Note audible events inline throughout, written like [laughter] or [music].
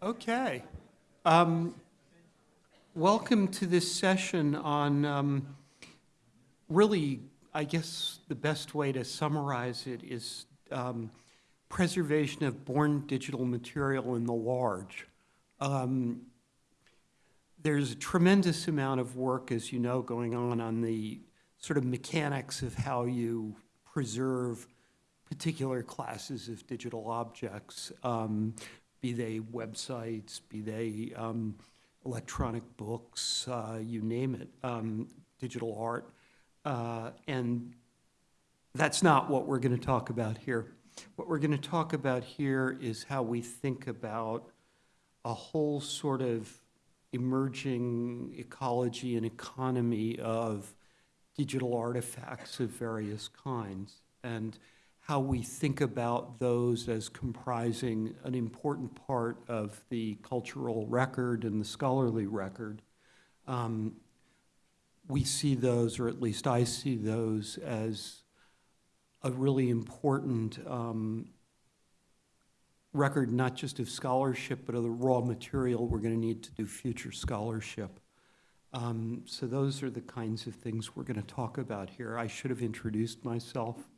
Okay. Um, welcome to this session on um, really, I guess the best way to summarize it is um, preservation of born digital material in the large. Um, there's a tremendous amount of work, as you know, going on on the sort of mechanics of how you preserve particular classes of digital objects, um, be they websites, be they um, electronic books, uh, you name it, um, digital art. Uh, and that's not what we're going to talk about here. What we're going to talk about here is how we think about a whole sort of emerging ecology and economy of digital artifacts of various kinds. And how we think about those as comprising an important part of the cultural record and the scholarly record. Um, we see those, or at least I see those, as a really important um, record, not just of scholarship, but of the raw material we're going to need to do future scholarship. Um, so those are the kinds of things we're going to talk about here. I should have introduced myself.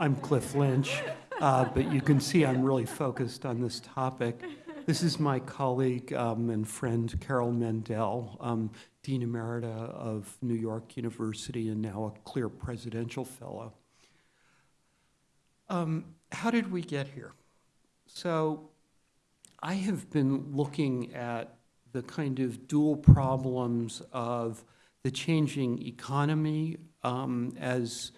I'm Cliff Lynch, uh, but you can see I'm really focused on this topic. This is my colleague um, and friend Carol Mandel, um, Dean Emerita of New York University and now a CLIR Presidential Fellow. Um, how did we get here? So I have been looking at the kind of dual problems of the changing economy um, as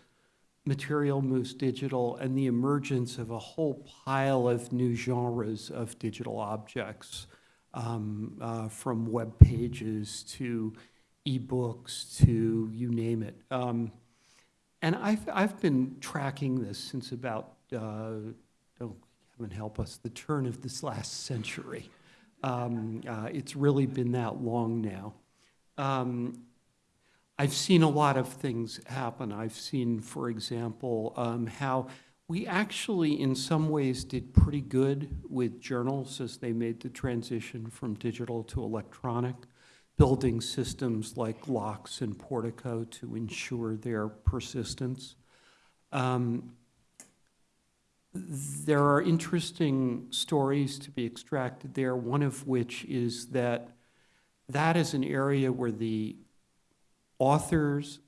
material moves digital and the emergence of a whole pile of new genres of digital objects, um, uh, from web pages to ebooks to you name it. Um, and I've, I've been tracking this since about, uh, oh, heaven help us, the turn of this last century. Um, uh, it's really been that long now. Um, I've seen a lot of things happen. I've seen, for example, um, how we actually, in some ways, did pretty good with journals as they made the transition from digital to electronic, building systems like LOCKSS and Portico to ensure their persistence. Um, there are interesting stories to be extracted there, one of which is that that is an area where the authors,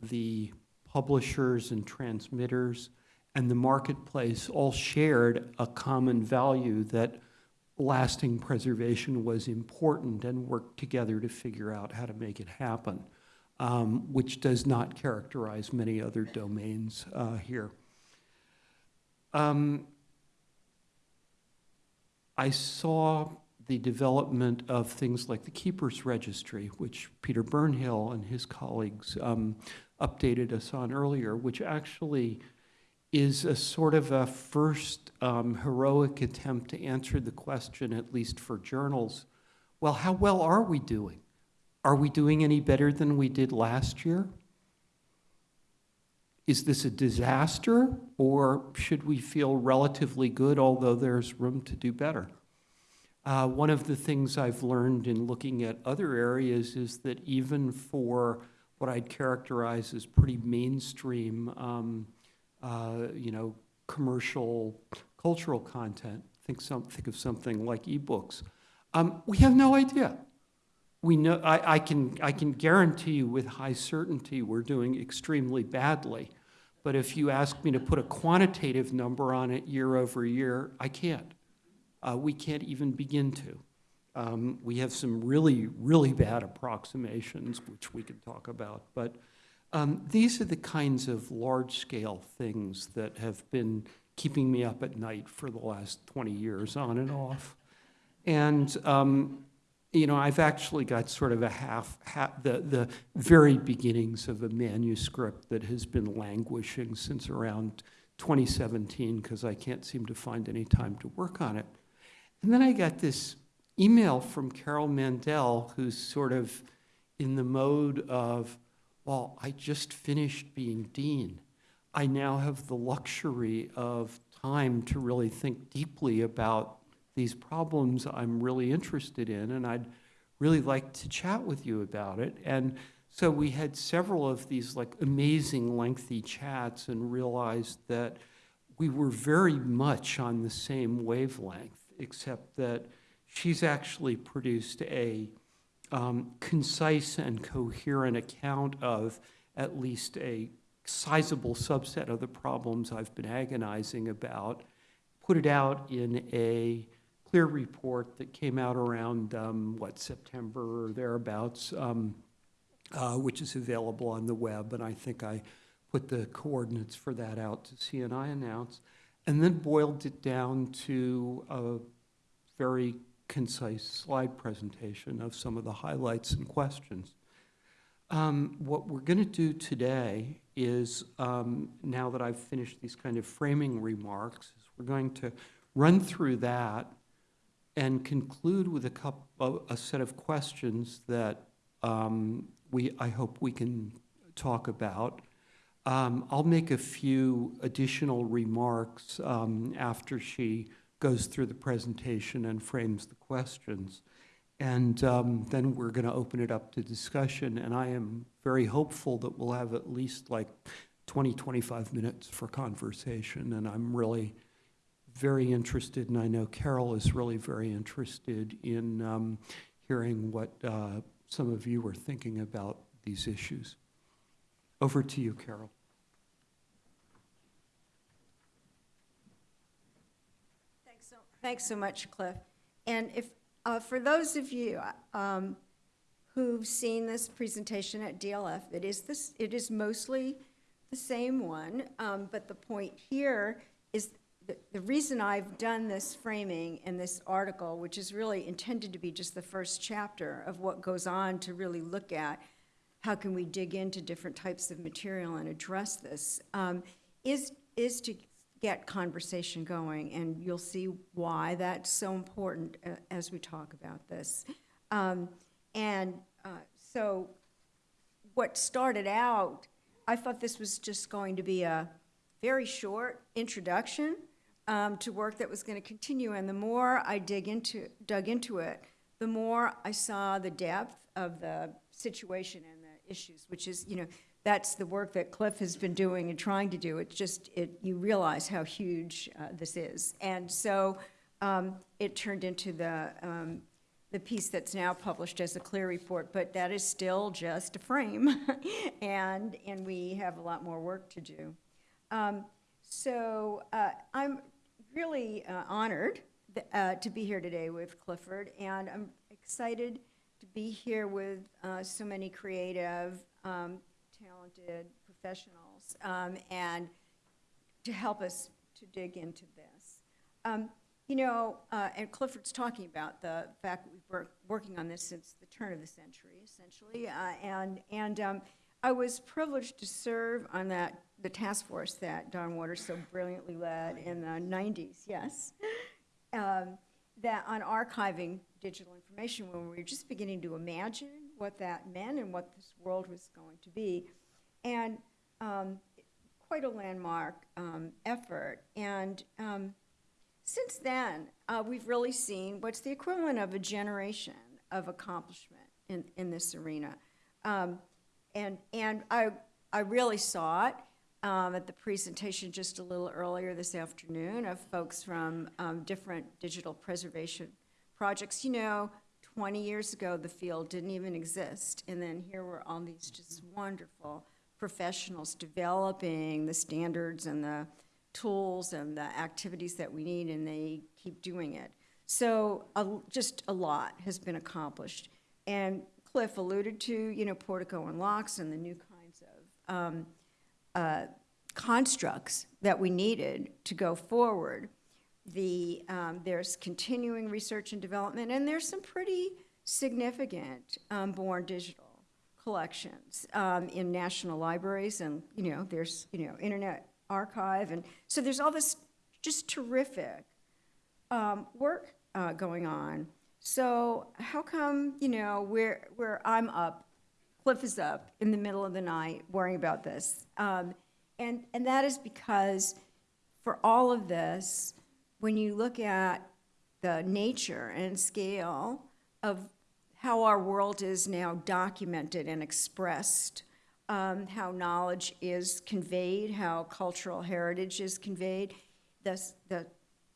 the publishers and transmitters, and the marketplace all shared a common value that lasting preservation was important and worked together to figure out how to make it happen, um, which does not characterize many other domains uh, here. Um, I saw the development of things like the Keepers Registry, which Peter Burnhill and his colleagues um, updated us on earlier, which actually is a sort of a first um, heroic attempt to answer the question, at least for journals, well, how well are we doing? Are we doing any better than we did last year? Is this a disaster, or should we feel relatively good, although there's room to do better? Uh, one of the things I've learned in looking at other areas is that even for what I'd characterize as pretty mainstream, um, uh, you know, commercial, cultural content, think, some, think of something like ebooks, um, we have no idea. We know, I, I, can, I can guarantee you with high certainty we're doing extremely badly. But if you ask me to put a quantitative number on it year over year, I can't uh, we can't even begin to. Um, we have some really, really bad approximations, which we could talk about. But um, these are the kinds of large-scale things that have been keeping me up at night for the last 20 years, on and off. And um, you know, I've actually got sort of a half, half, the, the very beginnings of a manuscript that has been languishing since around 2017 because I can't seem to find any time to work on it. And then I got this email from Carol Mandel, who's sort of in the mode of, well, I just finished being dean. I now have the luxury of time to really think deeply about these problems I'm really interested in, and I'd really like to chat with you about it. And so we had several of these like amazing lengthy chats and realized that we were very much on the same wavelength, except that she's actually produced a um, concise and coherent account of at least a sizable subset of the problems I've been agonizing about, put it out in a CLIR report that came out around, um, what, September or thereabouts, um, uh, which is available on the web, and I think I put the coordinates for that out to CNI announce, and then boiled it down to a very concise slide presentation of some of the highlights and questions. Um, what we're going to do today is, um, now that I've finished these kind of framing remarks, we're going to run through that and conclude with a couple, a set of questions that um, we, I hope we can talk about. Um, I'll make a few additional remarks um, after she goes through the presentation and frames the questions. And um, then we're going to open it up to discussion. And I am very hopeful that we'll have at least like 20, 25 minutes for conversation. And I'm really very interested, and I know Carol is really very interested in um, hearing what uh, some of you are thinking about these issues. Over to you, Carol. Thanks so, thanks so much, Cliff. And if, uh, for those of you um, who've seen this presentation at DLF, it is this, it is mostly the same one, um, but the point here is the, the reason I've done this framing in this article, which is really intended to be just the first chapter of what goes on to really look at how can we dig into different types of material and address this, um, is, is to get conversation going, and you'll see why that's so important uh, as we talk about this. Um, and uh, so, what started out, I thought this was just going to be a very short introduction um, to work that was going to continue, and the more I dig into, dug into it, the more I saw the depth of the situation and the issues, which is, you know, that's the work that Cliff has been doing and trying to do. It's just, it, you realize how huge uh, this is. And so um, it turned into the, um, the piece that's now published as a CLIR report, but that is still just a frame. [laughs] and, and we have a lot more work to do. Um, so uh, I'm really uh, honored th- uh, to be here today with Clifford, and I'm excited to be here with uh, so many creative, um, talented professionals, um, and to help us to dig into this. Um, you know, uh, and Clifford's talking about the fact that we've been working on this since the turn of the century, essentially, uh, and and um, I was privileged to serve on that the task force that Don Waters so brilliantly led in the 90s. Yes, [laughs] um, that on archiving digital information when we were just beginning to imagine what that meant and what this world was going to be, and um, quite a landmark um, effort. And um, since then, uh, we've really seen what's the equivalent of a generation of accomplishment in, in this arena. Um, and and I, I really saw it um, at the presentation just a little earlier this afternoon of folks from um, different digital preservation projects. You know, 20 years ago, the field didn't even exist. And then here were all these just wonderful professionals developing the standards and the tools and the activities that we need, and they keep doing it. So just a lot has been accomplished. And Cliff alluded to, you know, Portico and LOCKSS and the new kinds of um, uh, constructs that we needed to go forward. The, um, there's continuing research and development, and there's some pretty significant um, born digital collections um, in national libraries, and you know, there's you know, Internet Archive, and so there's all this just terrific um, work uh, going on. So how come, you know, where, where I'm up, Cliff is up in the middle of the night worrying about this? Um, and, and that is because for all of this, when you look at the nature and scale of how our world is now documented and expressed, um, how knowledge is conveyed, how cultural heritage is conveyed, the, the,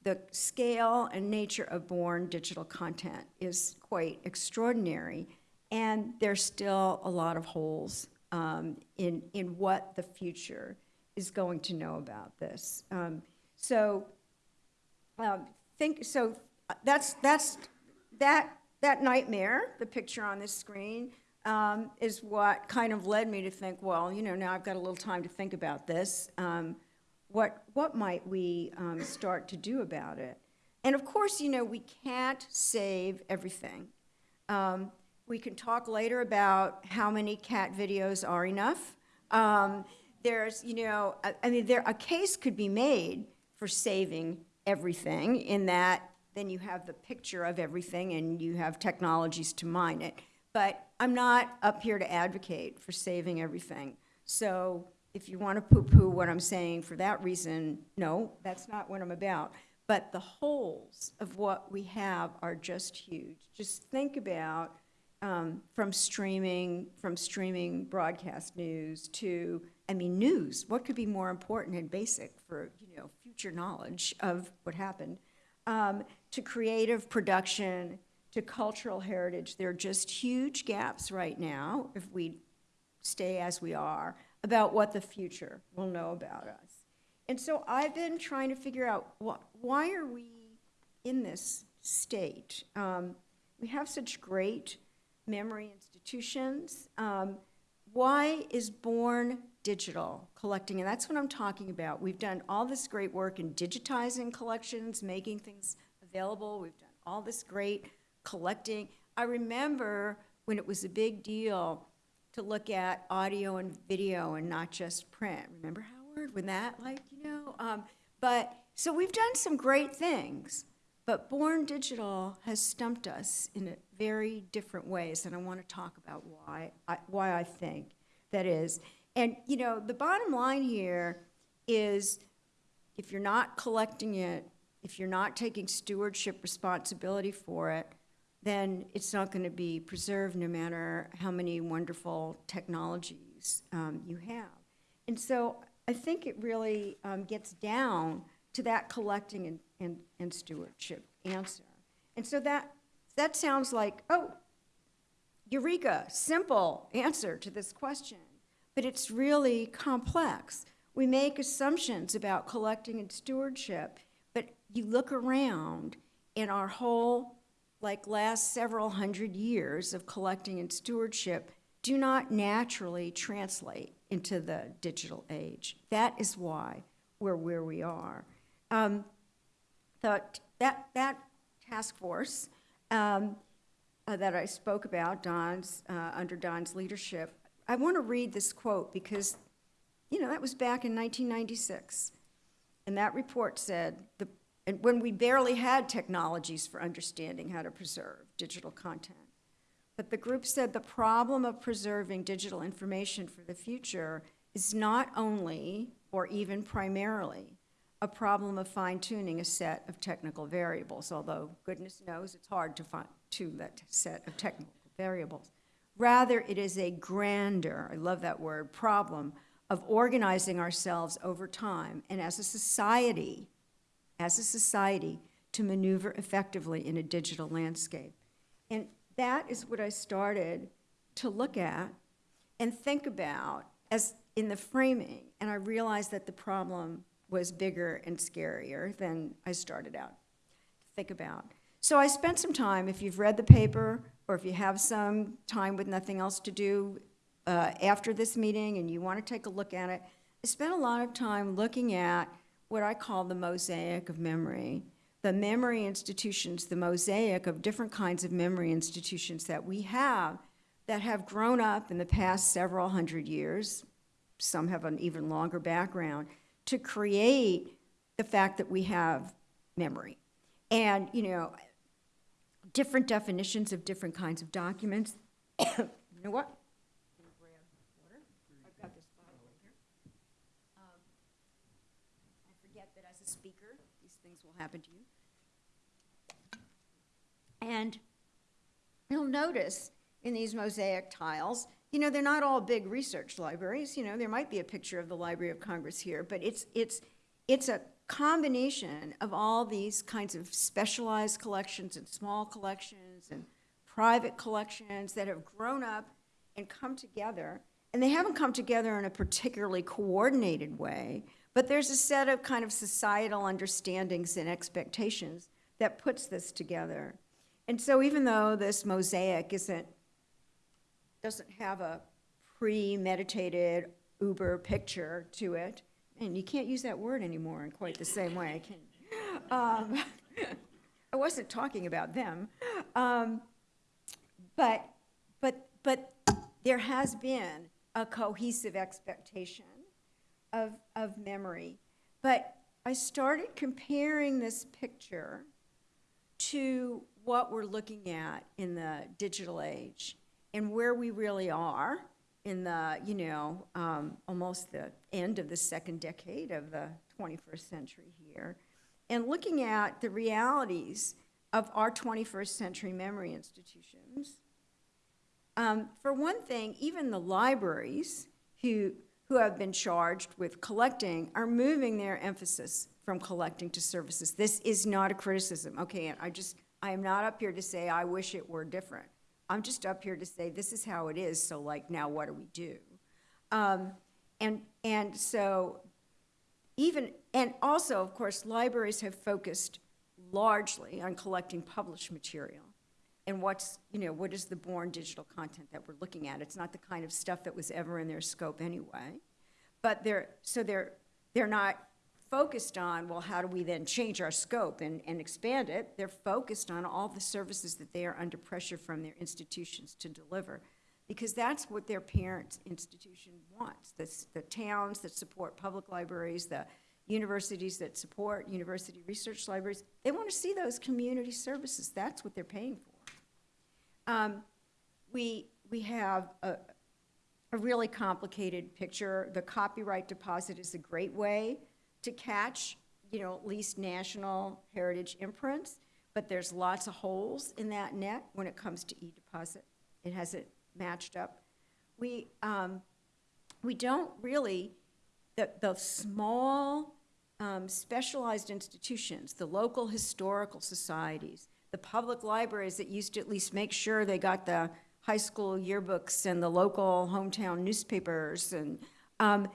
the scale and nature of born digital content is quite extraordinary. And there's still a lot of holes um, in, in what the future is going to know about this. Um, so um, think, so uh, that's, that's, that, that nightmare, the picture on this screen, um, is what kind of led me to think, well, you know, now I've got a little time to think about this. Um, what, what might we um, start to do about it? And of course, you know, we can't save everything. Um, we can talk later about how many cat videos are enough. Um, there's, you know, I, I mean, there, a case could be made for saving everything in that then you have the picture of everything and you have technologies to mine it. But I'm not up here to advocate for saving everything. So if you want to poo-poo what I'm saying for that reason, no, that's not what I'm about. But the holes of what we have are just huge. Just think about um, from streaming, from streaming broadcast news to, I mean, news. What could be more important and basic for, you know, future knowledge of what happened? Um, to creative production, to cultural heritage. There are just huge gaps right now, if we stay as we are, about what the future will know about us. And so I've been trying to figure out wh- why are we in this state? Um, we have such great memory institutions. Um, why is Born Digital collecting? And that's what I'm talking about. We've done all this great work in digitizing collections, making things available. We've done all this great collecting. I remember when it was a big deal to look at audio and video and not just print. Remember Howard when that, like, you know? Um, but so we've done some great things, but Born Digital has stumped us in a very different ways, and I want to talk about why I, why I think that is. And you know, the bottom line here is if you're not collecting it, if you're not taking stewardship responsibility for it, then it's not going to be preserved no matter how many wonderful technologies um, you have. And so I think it really um, gets down to that collecting and, and, and stewardship answer. And so that, that sounds like, oh, eureka, simple answer to this question. But it's really complex. We make assumptions about collecting and stewardship, you look around in our whole, like last several hundred years of collecting and stewardship do not naturally translate into the digital age. That is why we're where we are. Um, that, that task force um, uh, that I spoke about, Don's, uh, under Don's leadership, I want to read this quote because, you know, that was back in 1996. And that report said, the, and when we barely had technologies for understanding how to preserve digital content. But the group said the problem of preserving digital information for the future is not only, or even primarily, a problem of fine-tuning a set of technical variables, although goodness knows it's hard to find to that set of technical variables. Rather, it is a grander, I love that word, problem of organizing ourselves over time and as a society, as a society, to maneuver effectively in a digital landscape. And that is what I started to look at and think about as in the framing. And I realized that the problem was bigger and scarier than I started out to think about. So I spent some time, if you've read the paper, or if you have some time with nothing else to do uh, after this meeting and you want to take a look at it, I spent a lot of time looking at what I call the mosaic of memory. The memory institutions, the mosaic of different kinds of memory institutions that we have that have grown up in the past several hundred years, some have an even longer background, to create the fact that we have memory. And, you know, different definitions of different kinds of documents. [coughs] you know what? I've got this bottle right here. Um, I forget that as a speaker, these things will happen to you. And you'll notice in these mosaic tiles, you know, they're not all big research libraries. You know, there might be a picture of the Library of Congress here, but it's, it's, it's a combination of all these kinds of specialized collections and small collections and private collections that have grown up and come together. And they haven't come together in a particularly coordinated way, but there's a set of kind of societal understandings and expectations that puts this together. And so even though this mosaic isn't, doesn't have a premeditated uber picture to it, and you can't use that word anymore in quite the same way, can? Um, [laughs] I wasn't talking about them. Um, but, but, but there has been a cohesive expectation of, of memory. But I started comparing this picture to what we're looking at in the digital age and where we really are in the, you know, um, almost the end of the second decade of the 21st century here, and looking at the realities of our 21st century memory institutions. Um, for one thing, even the libraries who, who have been charged with collecting are moving their emphasis from collecting to services. This is not a criticism, okay? And I just, I am not up here to say I wish it were different. I'm just up here to say this is how it is, so like now what do we do? Um, and, and so even, and also, of course, libraries have focused largely on collecting published material. And what's, you know, what is the born digital content that we're looking at? It's not the kind of stuff that was ever in their scope anyway. But they're, so they're, they're not focused on, well, how do we then change our scope and, and expand it? They're focused on all the services that they are under pressure from their institutions to deliver. Because that's what their parent institution wants. The, the towns that support public libraries, the universities that support university research libraries, they want to see those community services. That's what they're paying for. Um, we, we have a, a really complicated picture. The copyright deposit is a great way to catch, you know, at least national heritage imprints, but there's lots of holes in that net when it comes to e-deposit. It hasn't matched up. We, um, we don't really, the, the small um, specialized institutions, the local historical societies, the public libraries that used to at least make sure they got the high school yearbooks and the local hometown newspapers and um,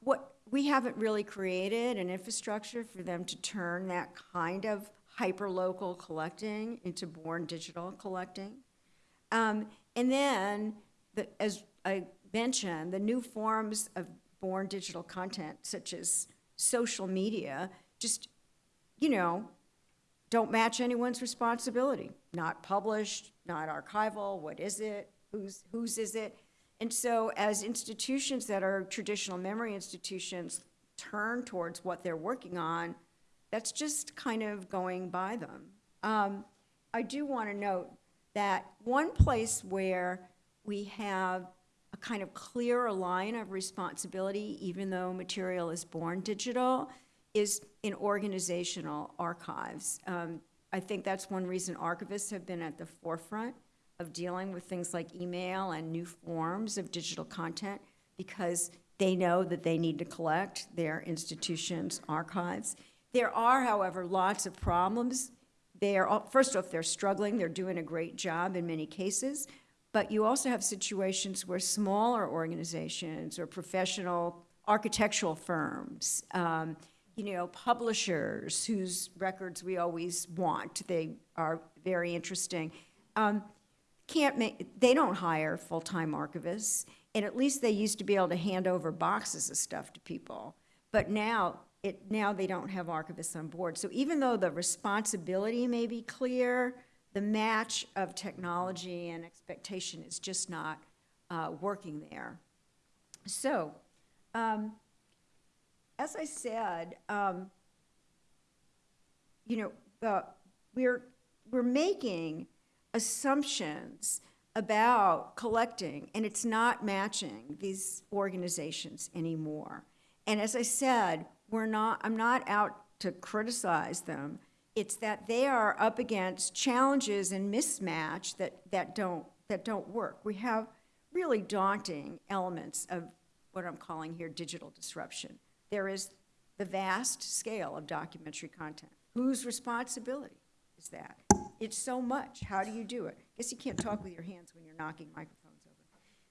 what we haven't really created an infrastructure for them to turn that kind of hyper-local collecting into born digital collecting. Um, and then, the, as I mentioned, the new forms of born digital content, such as social media, just, you know, don't match anyone's responsibility. Not published, not archival, what is it, whose, whose is it? And so as institutions that are traditional memory institutions turn towards what they're working on, that's just kind of going by them. Um, I do want to note that one place where we have a kind of clearer line of responsibility, even though material is born digital, is in organizational archives. Um, I think that's one reason archivists have been at the forefront of dealing with things like email and new forms of digital content because they know that they need to collect their institutions' archives. There are, however, lots of problems. They are, first off, they're struggling. They're doing a great job in many cases. But you also have situations where smaller organizations or professional architectural firms, um, you know, publishers whose records we always want, they are very interesting, um, can't make, they don't hire full-time archivists, and at least they used to be able to hand over boxes of stuff to people. But now, it, now they don't have archivists on board. So even though the responsibility may be clear, the match of technology and expectation is just not uh, working there. So, um, as I said, um, you know, the, we're, we're making assumptions about collecting, and it's not matching these organizations anymore. And as I said, we're not, I'm not out to criticize them. It's that they are up against challenges and mismatch that, that don't, that don't work. We have really daunting elements of what I'm calling here digital disruption. There is the vast scale of documentary content. Whose responsibility is that? It's so much. How do you do it? I guess you can't talk with your hands when you're knocking microphones over.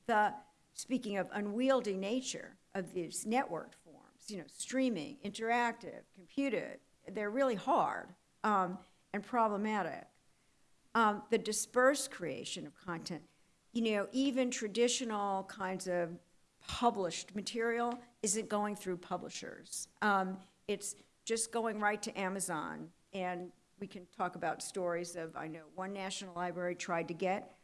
The, speaking of unwieldy nature of these networked forms, you know, streaming, interactive, computed, they're really hard um, and problematic. Um, the dispersed creation of content, you know, even traditional kinds of published material isn't going through publishers. Um, it's just going right to Amazon. And we can talk about stories of, I know one national library tried to get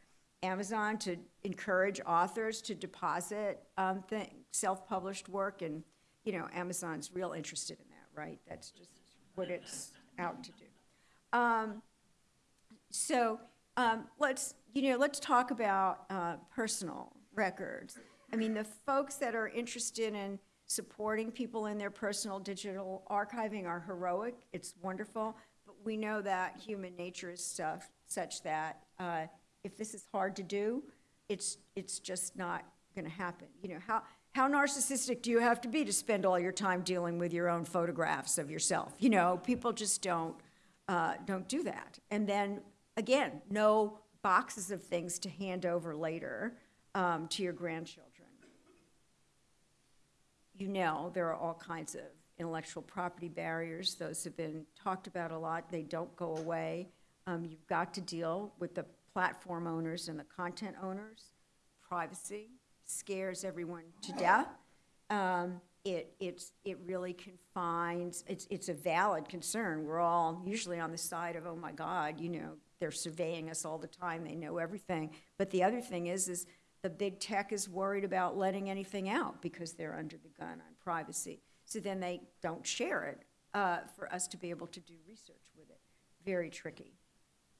Amazon to encourage authors to deposit um, self-published work, and, you know, Amazon's real interested in that, right? That's just what it's out to do. Um, so um, let's, you know, let's talk about uh, personal records. I mean, the folks that are interested in supporting people in their personal digital archiving are heroic. It's wonderful, but we know that human nature is stuff such that uh, if this is hard to do, it's it's just not going to happen. You know how. How narcissistic do you have to be to spend all your time dealing with your own photographs of yourself? You know, people just don't uh, don't do that. And then again, no boxes of things to hand over later um, to your grandchildren. You know, there are all kinds of intellectual property barriers. Those have been talked about a lot. They don't go away. Um, you've got to deal with the platform owners and the content owners. Privacy scares everyone to death. Um, it, it's, it really confines, it's, it's a valid concern. We're all usually on the side of, oh my God, you know, they're surveying us all the time, they know everything. But the other thing is, is the big tech is worried about letting anything out because they're under the gun on privacy. So then they don't share it uh, for us to be able to do research with it. Very tricky.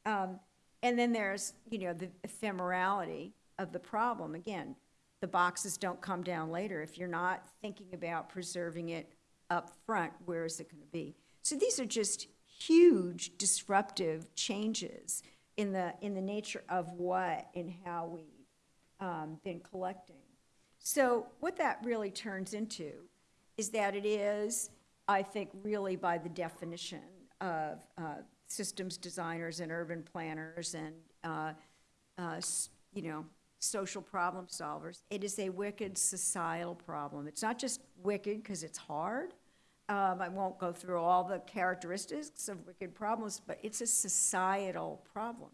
Um, and then there's, you know, the ephemerality of the problem. Again, the boxes don't come down later. If you're not thinking about preserving it up front, where is it going to be? So these are just huge disruptive changes in the, in the nature of what and how we've um, been collecting. So what that really turns into is that it is, I think, really by the definition of uh, systems designers and urban planners and, uh, uh, you know, social problem solvers, it is a wicked societal problem. It's not just wicked because it's hard. Um, I won't go through all the characteristics of wicked problems, but it's a societal problem.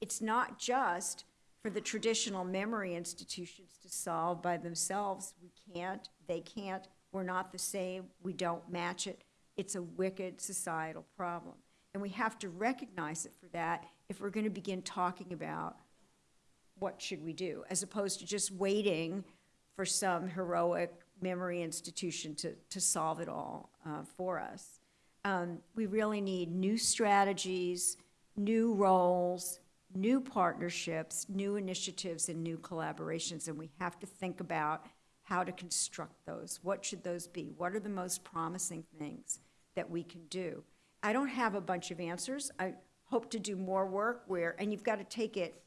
It's not just for the traditional memory institutions to solve by themselves. We can't, they can't, we're not the same, we don't match it. It's a wicked societal problem. And we have to recognize it for that if we're going to begin talking about what should we do, as opposed to just waiting for some heroic memory institution to, to solve it all uh, for us. Um, we really need new strategies, new roles, new partnerships, new initiatives, and new collaborations, and we have to think about how to construct those. What should those be? What are the most promising things that we can do? I don't have a bunch of answers. I hope to do more work where, and you've got to take it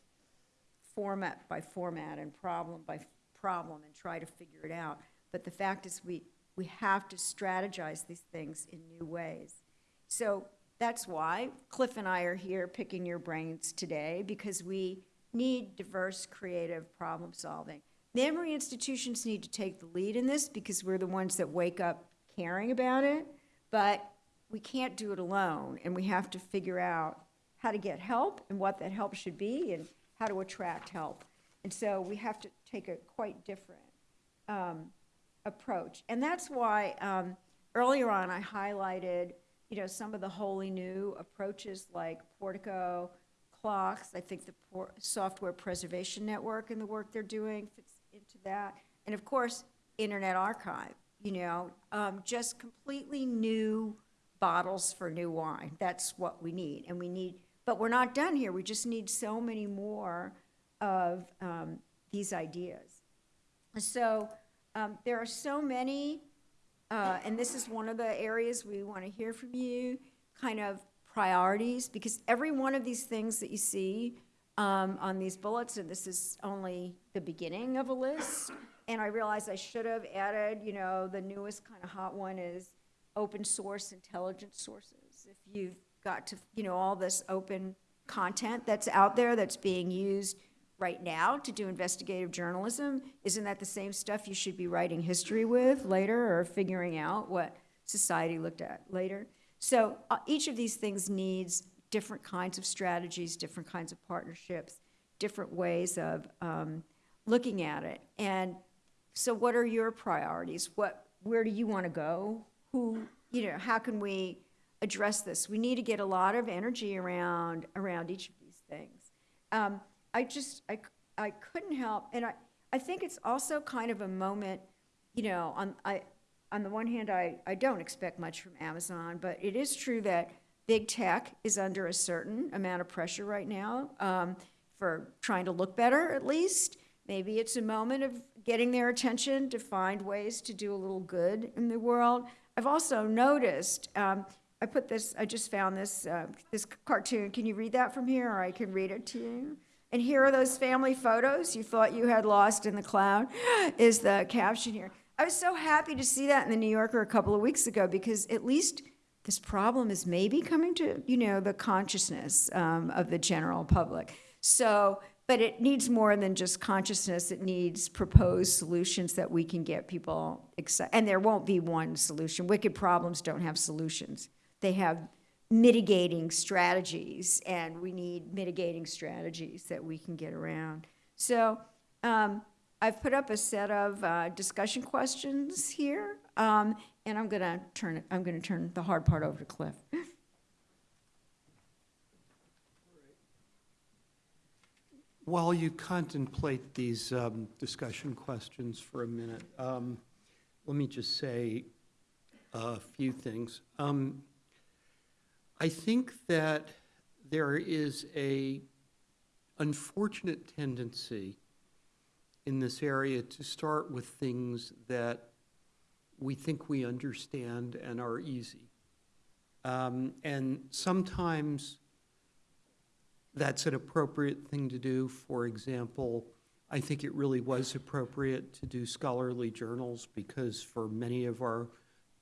format by format and problem by problem and try to figure it out. But the fact is, we, we have to strategize these things in new ways. So that's why Cliff and I are here picking your brains today, because we need diverse, creative problem solving. The Memory institutions need to take the lead in this because we're the ones that wake up caring about it, but we can't do it alone, and we have to figure out how to get help and what that help should be and how to attract help. And so we have to take a quite different um, approach. And that's why um, earlier on I highlighted, you know, some of the wholly new approaches like Portico, CLOCKSS. I think the Software Preservation Network and the work they're doing fits into that. And of course, Internet Archive, you know, um, just completely new bottles for new wine. That's what we need. And we need, but we're not done here. We just need so many more of um, these ideas. So um, there are so many, uh, and this is one of the areas we want to hear from you, kind of priorities, because every one of these things that you see um, on these bullets, and this is only the beginning of a list, and I realize I should have added, you know, the newest kind of hot one is open source intelligence sources. If you've got to, you know, all this open content that's out there that's being used right now to do investigative journalism, isn't that the same stuff you should be writing history with later or figuring out what society looked at later? So uh, each of these things needs different kinds of strategies, different kinds of partnerships, different ways of um, looking at it. And so what are your priorities? What, where do you want to go? Who, you know, how can we address this? We need to get a lot of energy around, around each of these things. Um, I just, I, I couldn't help, and I, I think it's also kind of a moment, you know, on, I, on the one hand, I, I don't expect much from Amazon, but it is true that big tech is under a certain amount of pressure right now um, for trying to look better, at least. Maybe it's a moment of getting their attention to find ways to do a little good in the world. I've also noticed, um, I put this, I just found this, uh, this cartoon. Can you read that from here, or I can read it to you? And here are those family photos you thought you had lost in the cloud, [gasps] is the caption here. I was so happy to see that in the New Yorker a couple of weeks ago because at least this problem is maybe coming to, you know, the consciousness um, of the general public. So, but it needs more than just consciousness. It needs proposed solutions that we can get people excited. And there won't be one solution. Wicked problems don't have solutions. They have mitigating strategies, and we need mitigating strategies that we can get around. So um, I've put up a set of uh, discussion questions here, um, and I'm going to turn it. I'm to turn the hard part over to Cliff. [laughs] While you contemplate these um, discussion questions for a minute, um, let me just say a few things. I think that there is a unfortunate tendency in this area to start with things that we think we understand and are easy. Um, and sometimes that's an appropriate thing to do. For example, I think it really was appropriate to do scholarly journals because for many of our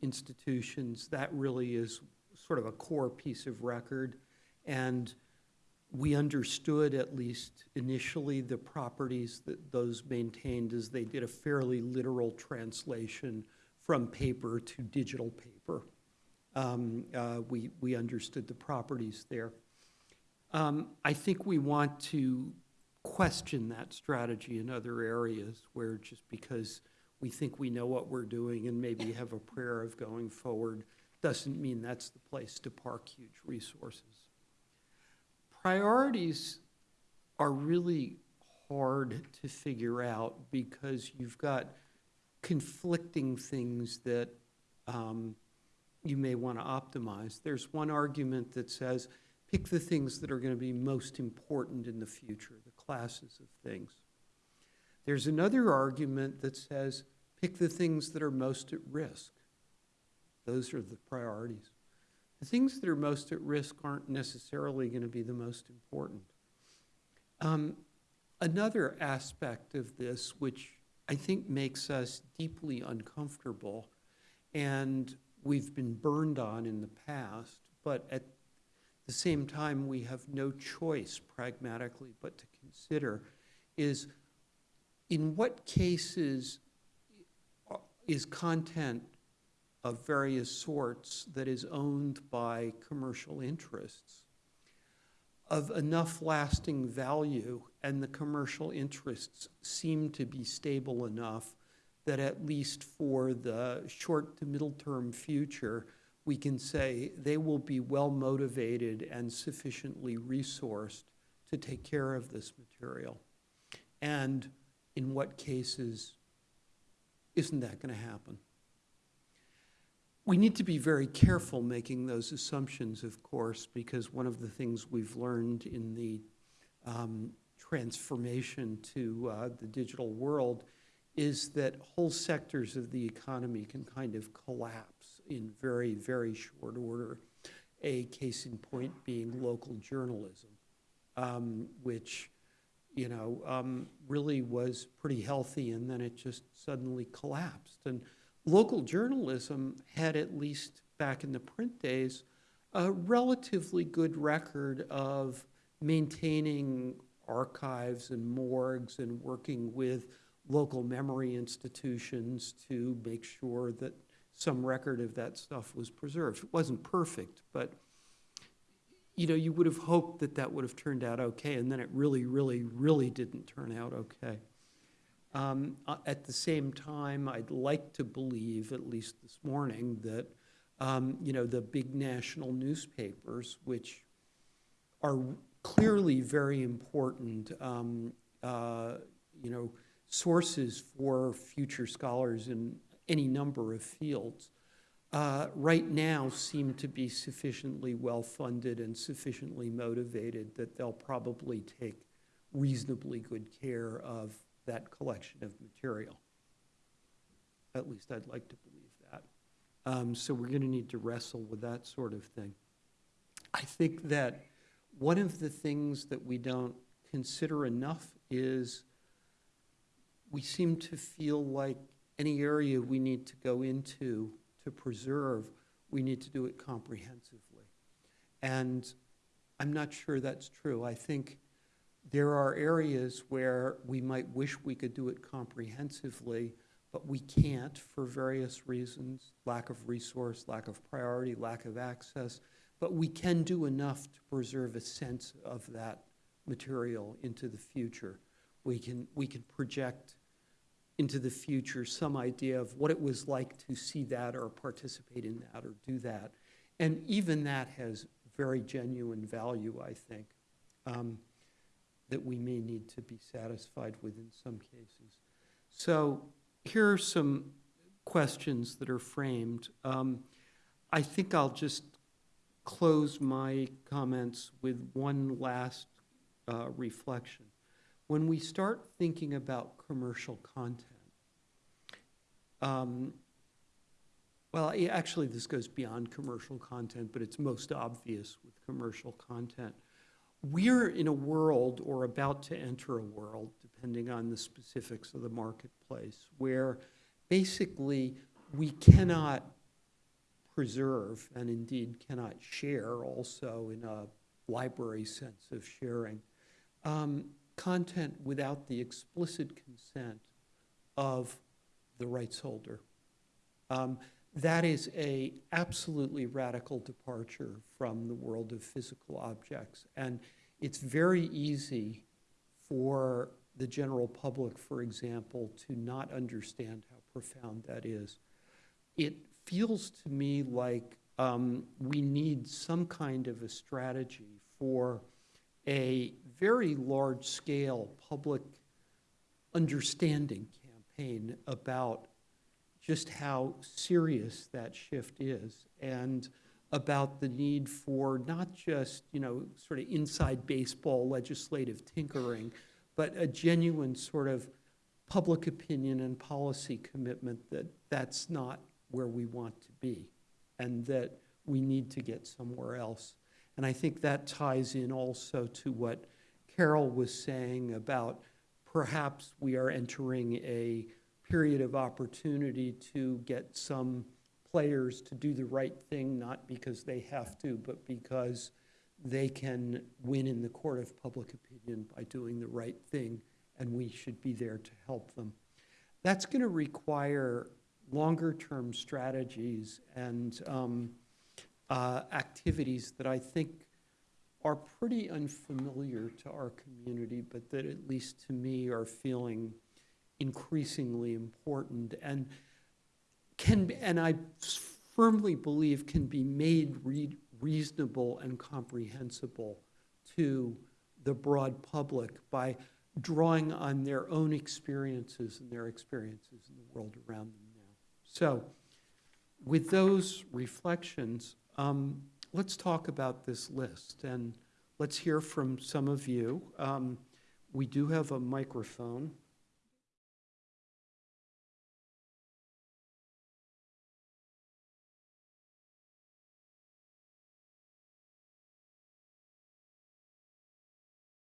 institutions, that really is sort of a core piece of record. And we understood, at least initially, the properties that those maintained as they did a fairly literal translation from paper to digital paper. Um, uh, we, we understood the properties there. Um, I think we want to question that strategy in other areas where just because we think we know what we're doing and maybe have a prayer of going forward doesn't mean that's the place to park huge resources. Priorities are really hard to figure out because you've got conflicting things that um, you may want to optimize. There's one argument that says pick the things that are going to be most important in the future, the classes of things. There's another argument that says pick the things that are most at risk. Those are the priorities. The things that are most at risk aren't necessarily going to be the most important. Um, another aspect of this, which I think makes us deeply uncomfortable, and we've been burned on in the past, but at the same time, we have no choice pragmatically but to consider is in what cases is content of various sorts that is owned by commercial interests of enough lasting value and the commercial interests seem to be stable enough that at least for the short to middle term future, we can say they will be well motivated and sufficiently resourced to take care of this material. And in what cases isn't that going to happen? We need to be very careful making those assumptions, of course, because one of the things we've learned in the um, transformation to uh, the digital world is that whole sectors of the economy can kind of collapse in very, very short order. a case in point being local journalism, um, which, you know, um, really was pretty healthy, and then it just suddenly collapsed. And local journalism had, at least back in the print days, a relatively good record of maintaining archives and morgues and working with local memory institutions to make sure that some record of that stuff was preserved. It wasn't perfect, but, you know, you would have hoped that that would have turned out okay, and then it really, really, really didn't turn out okay. Um, uh, At the same time, I'd like to believe, at least this morning, that, um, you know, the big national newspapers, which are clearly very important, um, uh, you know, sources for future scholars in any number of fields, uh, right now seem to be sufficiently well-funded and sufficiently motivated that they'll probably take reasonably good care of that collection of material. At least I'd like to believe that. Um, So we're going to need to wrestle with that sort of thing. I think that one of the things that we don't consider enough is we seem to feel like any area we need to go into to preserve, we need to do it comprehensively. And I'm not sure that's true. I think there are areas where we might wish we could do it comprehensively, but we can't for various reasons, lack of resource, lack of priority, lack of access. But we can do enough to preserve a sense of that material into the future. We can, we can project into the future some idea of what it was like to see that or participate in that or do that. And even that has very genuine value, I think, um, that we may need to be satisfied with in some cases. So here are some questions that are framed. Um, I think I'll just close my comments with one last uh, reflection. When we start thinking about commercial content, um, well, actually, this goes beyond commercial content, but it's most obvious with commercial content. We're in a world, or about to enter a world, depending on the specifics of the marketplace, where basically we cannot preserve, and indeed cannot share also in a library sense of sharing, um, content without the explicit consent of the rights holder. Um, that is a absolutely radical departure from the world of physical objects. And it's very easy for the general public, for example, to not understand how profound that is. It feels to me like um, we need some kind of a strategy for a very large-scale public understanding campaign about just how serious that shift is and about the need for not just, you know, sort of inside baseball legislative tinkering, but a genuine sort of public opinion and policy commitment that that's not where we want to be and that we need to get somewhere else. And I think that ties in also to what Carol was saying about perhaps we are entering a period of opportunity to get some players to do the right thing, not because they have to, but because they can win in the court of public opinion by doing the right thing, and we should be there to help them. That's going to require longer-term strategies and um, uh, activities that I think are pretty unfamiliar to our community, but that at least to me are feeling increasingly important and can, and I firmly believe can be made re reasonable and comprehensible to the broad public by drawing on their own experiences and their experiences in the world around them now. So with those reflections, um, let's talk about this list and let's hear from some of you. Um, we do have a microphone.